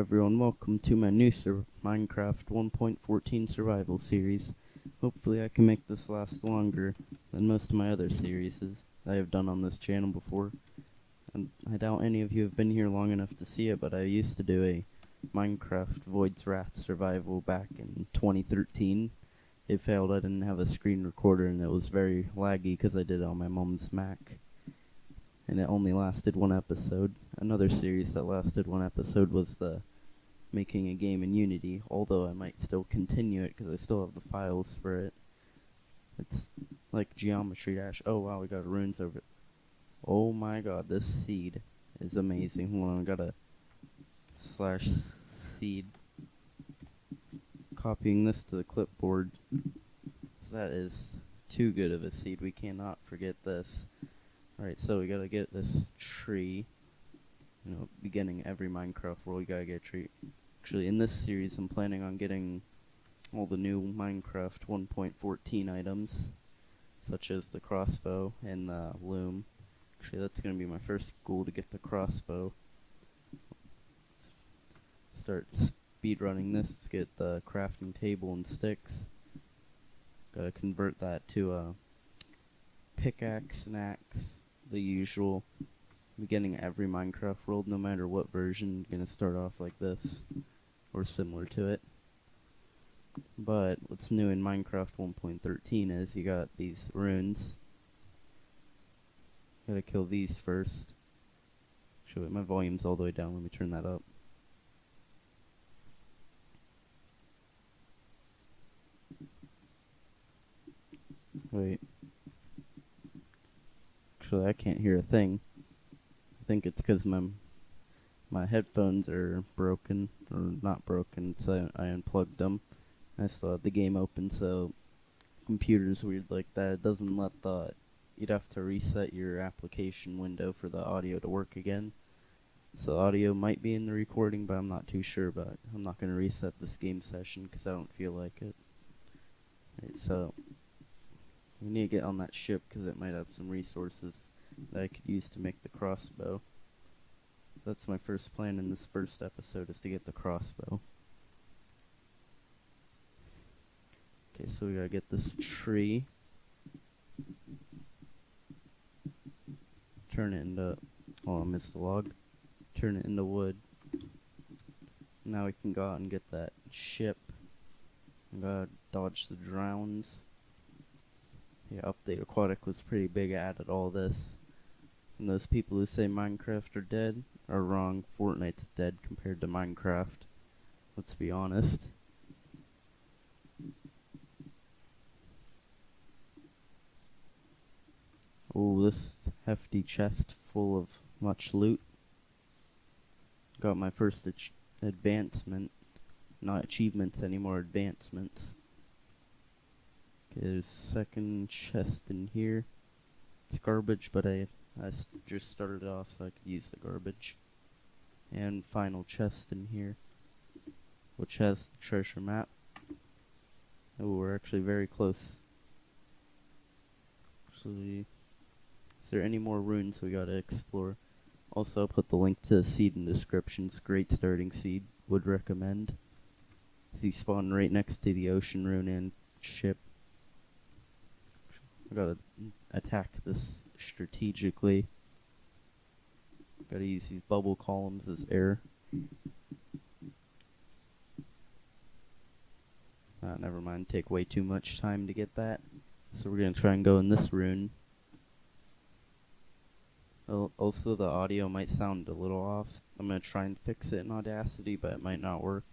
everyone, welcome to my new sur- Minecraft 1.14 survival series. Hopefully I can make this last longer than most of my other series I have done on this channel before. And I doubt any of you have been here long enough to see it, but I used to do a Minecraft Void's Wrath survival back in 2013. It failed, I didn't have a screen recorder and it was very laggy because I did it on my mom's Mac and it only lasted one episode. Another series that lasted one episode was the making a game in Unity, although I might still continue it because I still have the files for it. It's like Geometry Dash. Oh wow, we got ruins over it. Oh my god, this seed is amazing. Hold on, I gotta slash seed. Copying this to the clipboard. That is too good of a seed. We cannot forget this. Alright, so we gotta get this tree. You know, beginning every Minecraft world, you gotta get a tree. Actually, in this series, I'm planning on getting all the new Minecraft 1.14 items, such as the crossbow and the loom. Actually, that's gonna be my first goal to get the crossbow. Start speedrunning this, let's get the crafting table and sticks. Gotta convert that to a pickaxe and axe the usual beginning every Minecraft world, no matter what version, gonna start off like this, or similar to it. But what's new in Minecraft 1.13 is you got these ruins. Gotta kill these first. It, my volume's all the way down, let me turn that up. Wait. Actually, I can't hear a thing. I think it's because my my headphones are broken or not broken, so I unplugged them. I still have the game open, so computer's weird like that. It doesn't let the you'd have to reset your application window for the audio to work again. So audio might be in the recording, but I'm not too sure. But I'm not gonna reset this game session because I don't feel like it. So we need to get on that ship because it might have some resources that I could use to make the crossbow. That's my first plan in this first episode is to get the crossbow. Okay, so we gotta get this tree. Turn it into... Oh, I missed the log. Turn it into wood. Now we can go out and get that ship. We gotta dodge the drowns. Yeah, Update Aquatic was pretty big at all this. And those people who say Minecraft are dead are wrong. Fortnite's dead compared to Minecraft. Let's be honest. Oh, this hefty chest full of much loot. Got my first advancement. Not achievements anymore, advancements. Okay, there's second chest in here. It's garbage, but I, I just started off so I could use the garbage. And final chest in here, which has the treasure map. Oh, we're actually very close. Actually, is there any more ruins we gotta explore? Also, I'll put the link to the seed in the description. It's great starting seed. Would recommend. He spawned right next to the ocean ruin and ship. I gotta attack this strategically. Gotta use these bubble columns as air. Uh, never mind, take way too much time to get that. So we're gonna try and go in this ruin. Also, the audio might sound a little off. I'm gonna try and fix it in Audacity, but it might not work.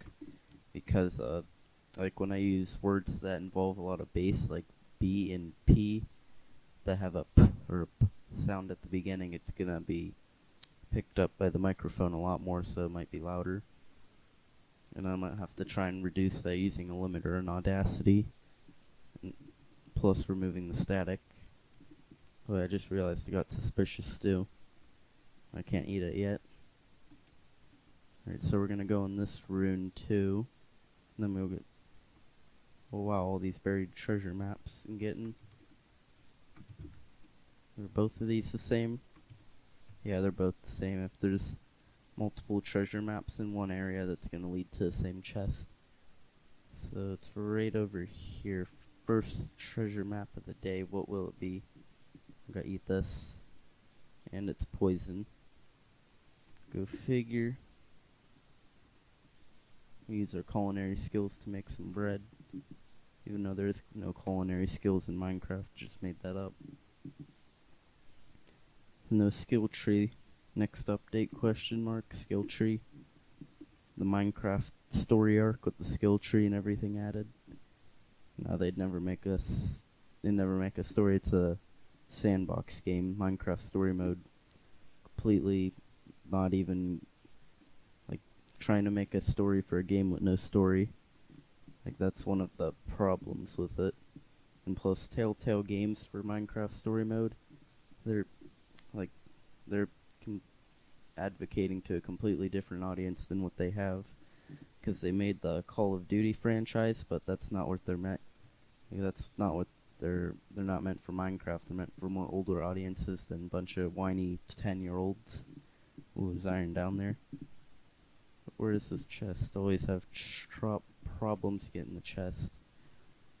Because, uh, like when I use words that involve a lot of bass, like B and P that have a P or a P sound at the beginning, it's gonna be picked up by the microphone a lot more, so it might be louder. And I might have to try and reduce that using a limiter in Audacity, plus removing the static. Oh, I just realized I got suspicious stew. I can't eat it yet. Alright, so we're gonna go in this ruin too. And then we'll get Oh wow, all these buried treasure maps I'm getting. Are both of these the same? Yeah, they're both the same. If there's multiple treasure maps in one area that's going to lead to the same chest. So it's right over here. First treasure map of the day. What will it be? I'm gonna eat this. And it's poison. Go figure. We use our culinary skills to make some bread. Even though there's no culinary skills in Minecraft, just made that up. No skill tree. Next update question mark skill tree. The Minecraft story arc with the skill tree and everything added. Now they'd never make us. They never make a story. It's a sandbox game, Minecraft story mode. Completely, not even like trying to make a story for a game with no story. Like that's one of the problems with it. And plus, Telltale Games for Minecraft story mode, they're they're advocating to a completely different audience than what they have because they made the Call of Duty franchise, but that's not what they're meant. That's not what they're they're not meant for Minecraft. They're meant for more older audiences than a bunch of whiny ten year olds. Ooh, there's iron down there. Where does this chest? Always have problems getting the chest.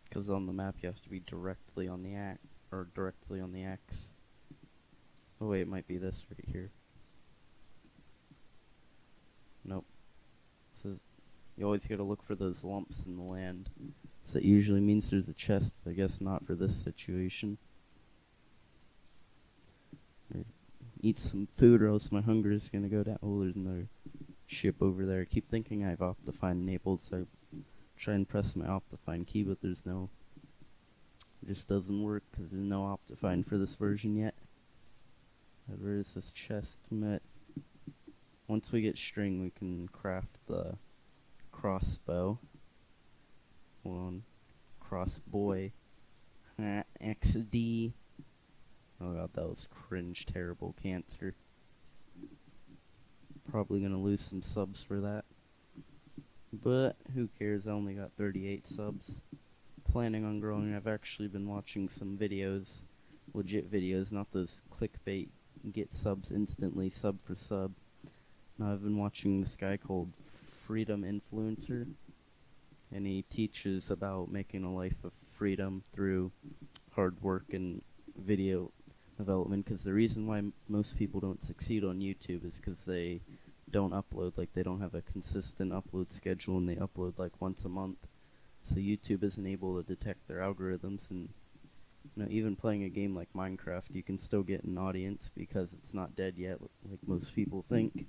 Because on the map you have to be directly on the axe, or directly on the X. Oh wait, it might be this right here. Nope. So you always gotta look for those lumps in the land. So that usually means there's a chest, but I guess not for this situation. Eat some food or else my hunger is gonna go down. Oh, there's another ship over there. I keep thinking I have Optifine enabled, so I try and press my Optifine key, but there's no... It just doesn't work because there's no Optifine for this version yet. Where is this chest met? Once we get string, we can craft the crossbow. One crossboy. XD. Oh god, that was cringe, terrible cancer. Probably gonna lose some subs for that. But, who cares, I only got 38 subs. Planning on growing, I've actually been watching some videos. Legit videos, not those clickbait, get subs instantly, sub for sub. Now I've been watching this guy called Freedom Influencer, and he teaches about making a life of freedom through hard work and video development. Because the reason why most people don't succeed on YouTube is because they don't upload, like they don't have a consistent upload schedule, and they upload like once a month. So YouTube isn't able to detect their algorithms, and you know, even playing a game like Minecraft, you can still get an audience because it's not dead yet, like most people think.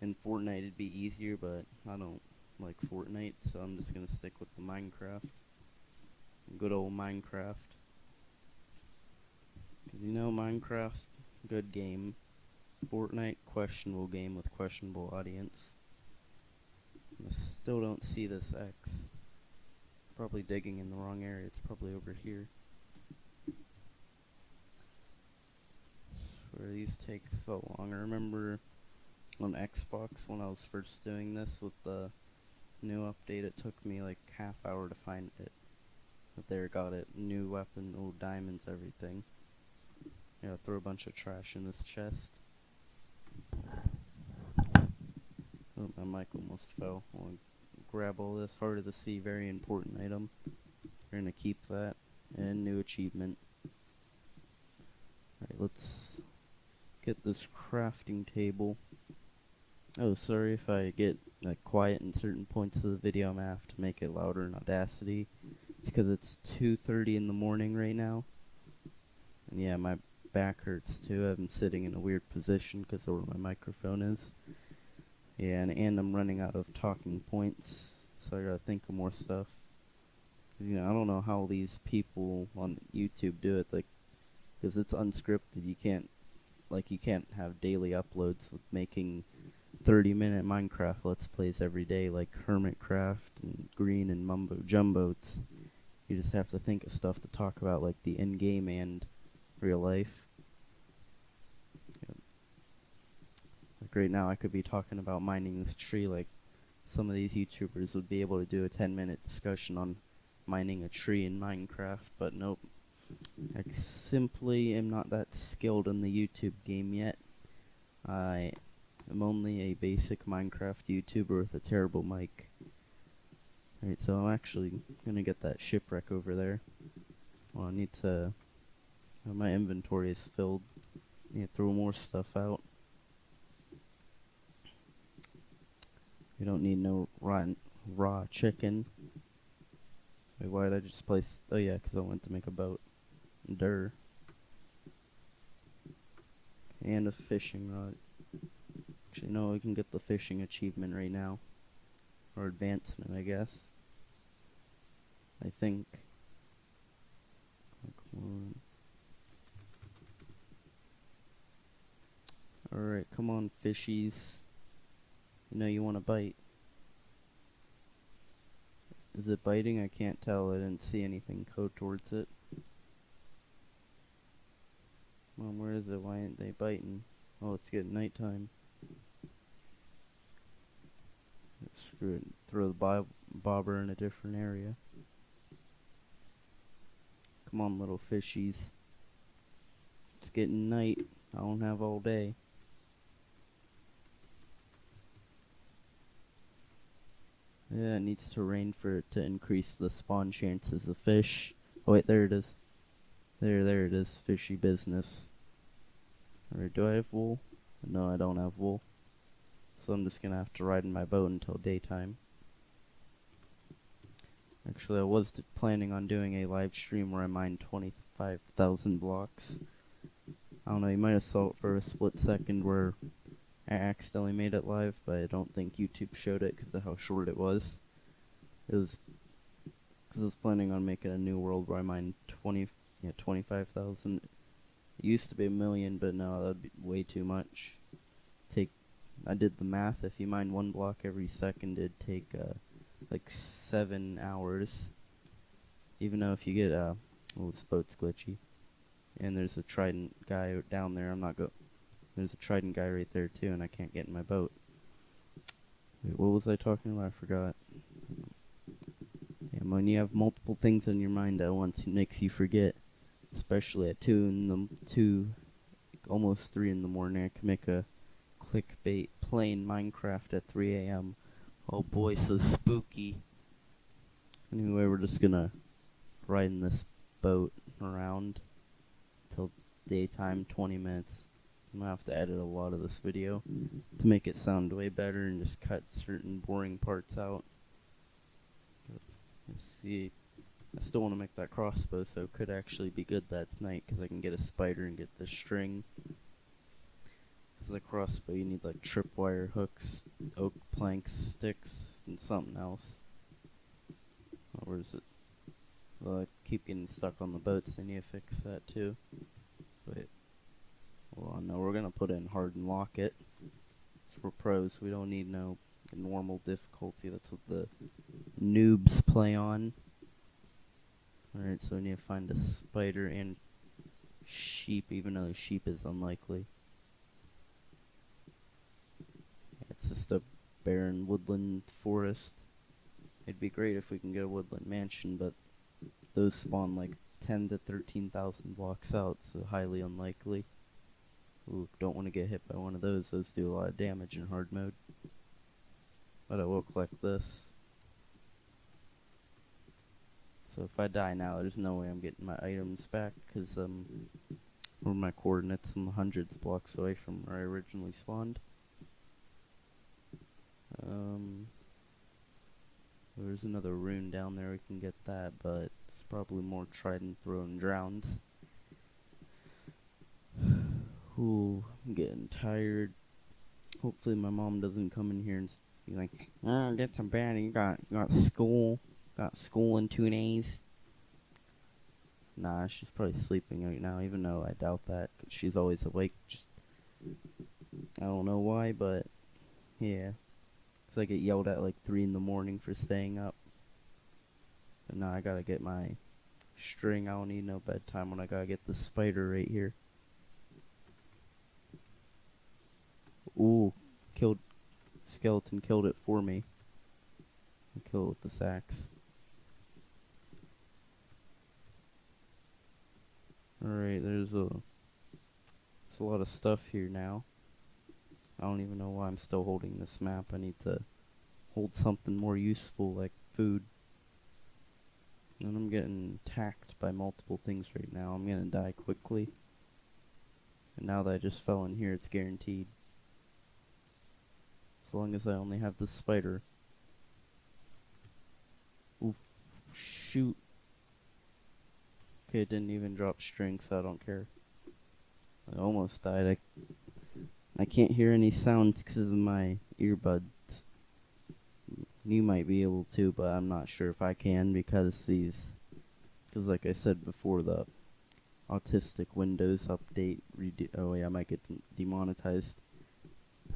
In Fortnite it'd be easier, but I don't like Fortnite, so I'm just gonna stick with the Minecraft. Good old Minecraft. Cause you know Minecraft's good game. Fortnite questionable game with questionable audience. I still don't see this X. Probably digging in the wrong area. It's probably over here. Where these take so long. I remember on Xbox when I was first doing this with the new update. It took me like half hour to find it. But there, got it. New weapon, old diamonds, everything. Yeah, throw a bunch of trash in this chest. Oh, my mic almost fell. I'll grab all this. Heart of the Sea, very important item. We're gonna keep that. And new achievement. Alright, let's get this crafting table. Oh, sorry if I get like quiet in certain points of the video. I'm gonna have to make it louder in Audacity. It's because it's 2:30 in the morning right now, and yeah, my back hurts too. I'm sitting in a weird position because of where my microphone is. Yeah, and, and I'm running out of talking points, so I gotta think of more stuff. You know, I don't know how these people on YouTube do it, like, because it's unscripted. You can't, like, you can't have daily uploads with making 30 minute Minecraft Let's Plays every day like Hermitcraft and Grian and Mumbo Jumbo. You just have to think of stuff to talk about like the in game and real life. Like right now I could be talking about mining this tree like some of these YouTubers would be able to do a 10 minute discussion on mining a tree in Minecraft, but nope. I simply am not that skilled in the YouTube game yet. I I'm only a basic Minecraft YouTuber with a terrible mic. Alright, so I'm actually gonna get that shipwreck over there. Well, I need to... uh, my inventory is filled. I need to throw more stuff out. We don't need no raw, raw chicken. Wait, why did I just place... Oh yeah, because I went to make a boat. Durr. And a fishing rod. Actually, no, we can get the fishing achievement right now. Or advancement, I guess. I think. Alright, come on, fishies. You know you want to bite. Is it biting? I can't tell. I didn't see anything go towards it. Mom, where is it? Why aren't they biting? Oh, it's getting nighttime. Screw it. Throw the bob bobber in a different area. Come on, little fishies. It's getting night. I don't have all day. Yeah, it needs to rain for it to increase the spawn chances of fish. Oh wait, there it is. There, there it is. Fishy business. Alright, do I have wool? No, I don't have wool. So I'm just gonna have to ride in my boat until daytime. Actually, I was planning on doing a live stream where I mined 25,000 blocks. I don't know, you might have saw it for a split second where I accidentally made it live, but I don't think YouTube showed it because of how short it was. It was because I was planning on making a new world where I mined 20, yeah, 25,000. It used to be a million, but no, that'd be way too much. Take, I did the math. If you mine one block every second, it'd take uh, like seven hours. Even though if you get uh, oh, this boat's glitchy, and there's a trident guy down there. I'm not go. There's a trident guy right there too, and I can't get in my boat. Wait, what was I talking about? I forgot. Yeah, when you have multiple things on your mind at once, it makes you forget especially at two in the two, almost three in the morning. I can make a clickbait playing Minecraft at 3 a.m. Oh boy, so spooky. Anyway, we're just gonna ride in this boat around till daytime, 20 minutes. I'm gonna have to edit a lot of this video to make it sound way better and just cut certain boring parts out. Let's see. I still want to make that crossbow, so it could actually be good that's night, because I can get a spider and get the string. Because the crossbow, you need like tripwire hooks, oak planks, sticks, and something else. Where is it? Well, I keep getting stuck on the boats, they need to fix that too. Wait. Well, no, we're gonna put in hard and lock it. So we're pros, we don't need no normal difficulty, that's what the noobs play on. Alright, so we need to find a spider and sheep, even though sheep is unlikely. It's just a barren woodland forest. It'd be great if we can get a woodland mansion, but those spawn like 10 to 13,000 blocks out, so highly unlikely. Ooh, don't want to get hit by one of those, those do a lot of damage in hard mode. But I will collect this. So if I die now, there's no way I'm getting my items back, because um, or my coordinates in the hundreds blocks away from where I originally spawned. Um, there's another ruin down there, we can get that, but it's probably more trident throwing drowns. Ooh, I'm getting tired. Hopefully my mom doesn't come in here and be like, oh, get some bad, you got, you got school. Got school in two days. Nah, she's probably sleeping right now, even though I doubt that. She's always awake. Just I don't know why, but yeah. Cause I get yelled at like 3 in the morning for staying up. But now I gotta get my string. I don't need no bedtime when I gotta get the spider right here. Ooh, killed, skeleton killed it for me. Kill it with the sacks. Alright, there's a, there's a lot of stuff here now. I don't even know why I'm still holding this map. I need to hold something more useful like food. And I'm getting attacked by multiple things right now. I'm gonna die quickly. And now that I just fell in here, it's guaranteed. As long as I only have the spider. Ooh, shoot. It didn't even drop strength, so I don't care. I almost died. I, I can't hear any sounds because of my earbuds. You might be able to, but I'm not sure if I can because these, because like I said before, the autistic Windows update. Oh yeah, I might get demonetized.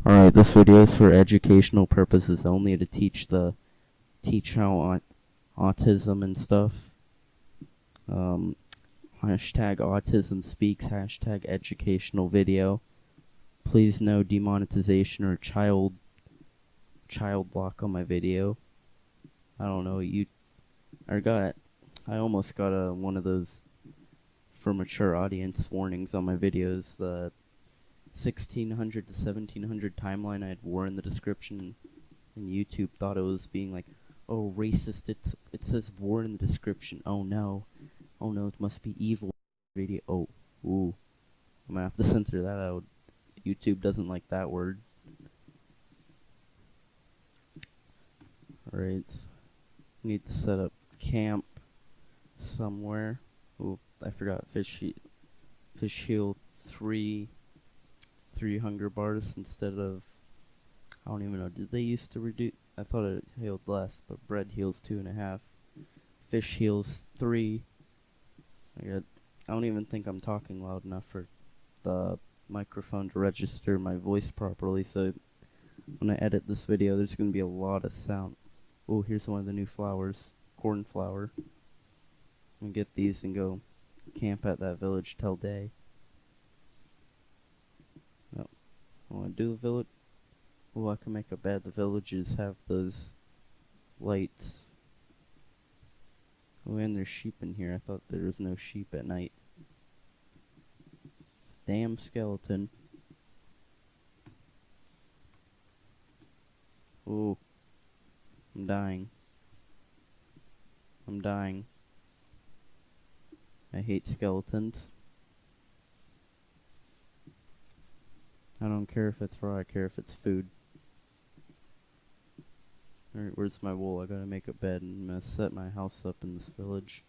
Alright, this video is for educational purposes only to teach the teach how aut autism and stuff. Um, hashtag autism speaks, hashtag educational video. Please no demonetization or child child lock on my video. I don't know, you I got I almost got a one of those for mature audience warnings on my videos. The 1600 to 1700 timeline I had war in the description, and YouTube thought it was being like, "Oh, racist! It's it says war in the description. Oh no, oh no, it must be evil." Video. Oh, ooh, I'm gonna have to censor that out. YouTube doesn't like that word. Alright, need to set up camp somewhere. Ooh, I forgot fish fish heal three, three hunger bars instead of. I don't even know. Did they used to reduce? I thought it healed less, but bread heals two and a half. Fish heals three. I don't even think I'm talking loud enough for the microphone to register my voice properly. So when I edit this video, there's gonna be a lot of sound. Oh, here's one of the new flowers, cornflower. I'm gonna get these and go camp at that village till day. No. I want to do the village. Oh, I can make a bed. The villages have those lights. Oh, and there's sheep in here. I thought there was no sheep at night. Damn skeleton. Oh. I'm dying. I'm dying. I hate skeletons. I don't care if it's raw, I care if it's food. Alright, where's my wool? I gotta make a bed and I'm gonna set my house up in this village.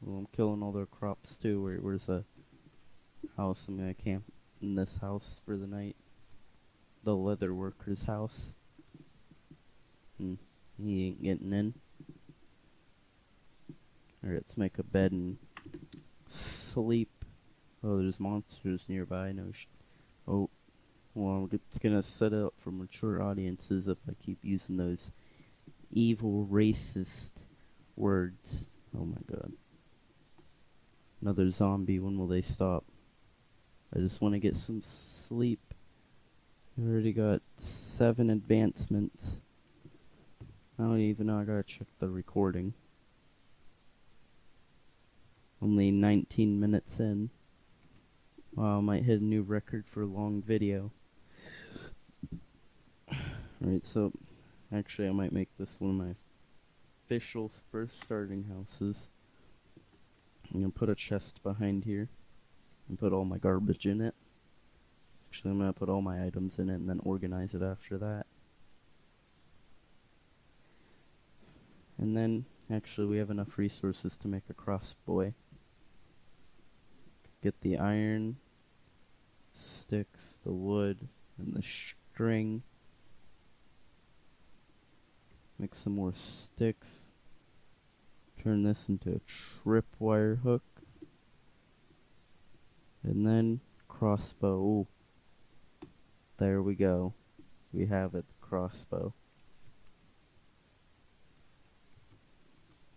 Well, I'm killing all their crops too. Where, where's the house? I'm gonna camp in this house for the night. The leather worker's house. Hmm, he ain't getting in. Alright, let's make a bed and sleep. Oh, there's monsters nearby. No Oh, well, it's gonna set up for mature audiences if I keep using those evil, racist words. Oh my god. Another zombie. When will they stop? I just want to get some sleep. I've already got seven advancements. I don't even know. I gotta check the recording. Only 19 minutes in. Wow, I might hit a new record for a long video. Alright, so actually I might make this one of my official first starting houses. I'm gonna put a chest behind here and put all my garbage in it. Actually, I'm gonna put all my items in it and then organize it after that. And then, actually, we have enough resources to make a crossbow get the iron, sticks, the wood, and the string. Make some more sticks. Turn this into a tripwire hook. And then crossbow. Ooh. There we go. We have it, crossbow.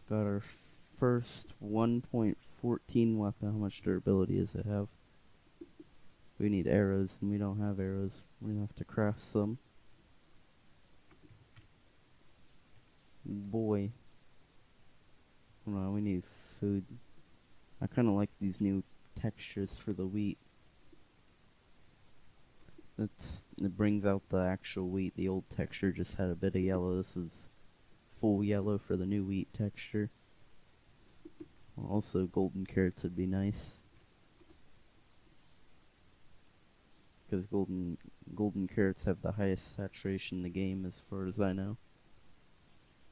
Got our first 1.4 14 weapon. How much durability does it have? We need arrows, and we don't have arrows. Gonna have to craft some. Boy. Hold on, we need food. I kinda like these new textures for the wheat. It's it brings out the actual wheat. The old texture just had a bit of yellow. This is full yellow for the new wheat texture. Also, golden carrots would be nice. Because golden golden carrots have the highest saturation in the game, as far as I know.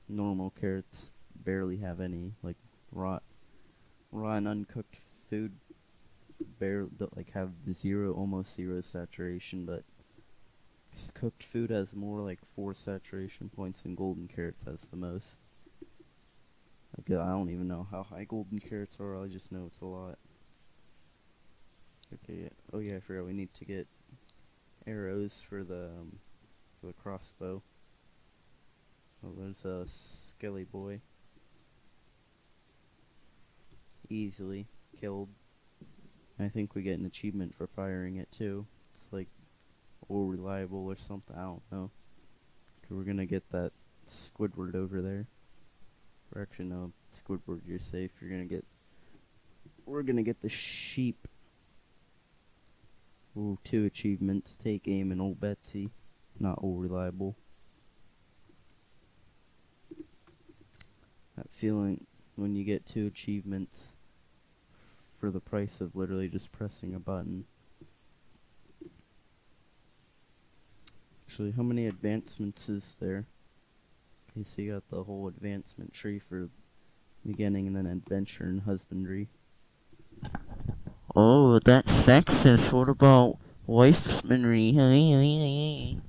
Normal carrots barely have any, like raw, raw and uncooked food. Barely like have zero, almost zero saturation, but cooked food has more like four saturation points than golden carrots has the most. Like, I don't even know how high golden carrots are, I just know it's a lot. Okay, oh yeah, I forgot we need to get arrows for the, um, for the crossbow. There's a uh, skelly boy. Easily killed. I think we get an achievement for firing it too. It's like, all reliable or something, I don't know. We're gonna get that Squidward over there. Or actually no, Squidward, you're safe. You're gonna get. We're gonna get the sheep. Ooh, two achievements. Take aim and old Betsy. Not all reliable. Feeling when you get two achievements for the price of literally just pressing a button. Actually, how many advancements is there? Okay, so you got the whole advancement tree for beginning and then adventure and husbandry. Oh, that's sexist. What about wifemanry?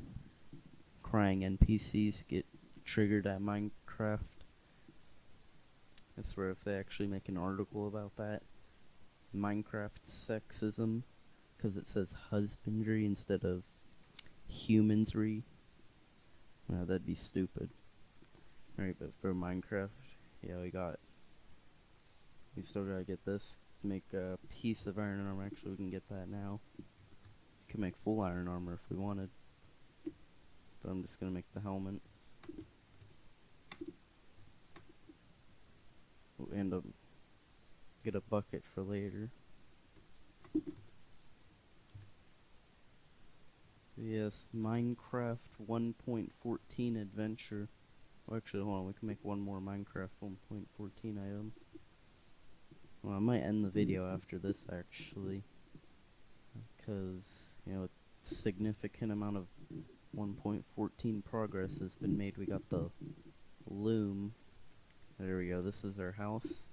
Crying NPCs get triggered at Minecraft. I swear if they actually make an article about that. Minecraft sexism. Because it says husbandry instead of humansry. No, that'd be stupid. Alright, but for Minecraft, yeah, we got. We still gotta get this. Make a piece of iron armor. Actually, we can get that now. We can make full iron armor if we wanted. But I'm just gonna make the helmet. End up get a bucket for later. Yes, Minecraft 1.14 adventure. Well, actually, hold on, we can make one more Minecraft 1.14 item. Well, I might end the video after this, actually. Because, you know, a significant amount of 1.14 progress has been made. We got the loom. There we go, this is our house.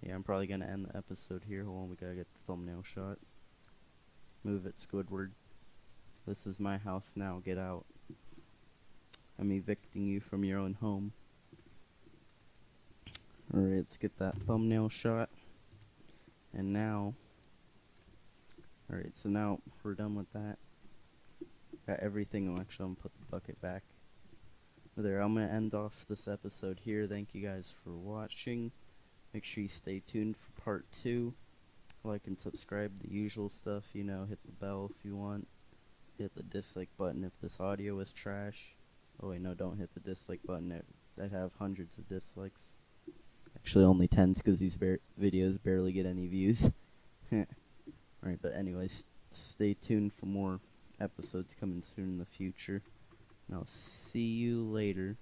Yeah, I'm probably gonna end the episode here. Hold on, we gotta get the thumbnail shot. Move it, Squidward. This is my house now, get out. I'm evicting you from your own home. Alright, let's get that thumbnail shot. And now, alright, so now we're done with that. Got everything, oh, actually I'm gonna put the bucket back. There, I'm gonna end off this episode here. Thank you guys for watching. Make sure you stay tuned for part two. Like and subscribe, the usual stuff, you know, hit the bell if you want. Hit the dislike button if this audio is trash. Oh wait, no, don't hit the dislike button. It, that have hundreds of dislikes. Actually, only tens because these bar videos barely get any views. Alright, but anyways, stay tuned for more episodes coming soon in the future. I'll see you later.